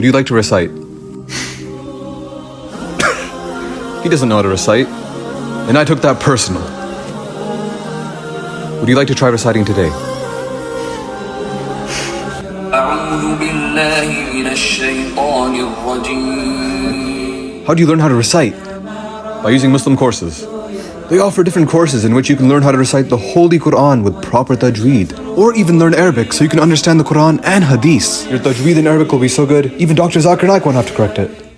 Would you like to recite? he doesn't know how to recite. And I took that personal. Would you like to try reciting today? How do you learn how to recite? By using Muslim courses. They offer different courses in which you can learn how to recite the Holy Quran with proper tajweed, or even learn Arabic so you can understand the Quran and Hadith. Your tajweed in Arabic will be so good, even Dr. Zakir Naik won't have to correct it.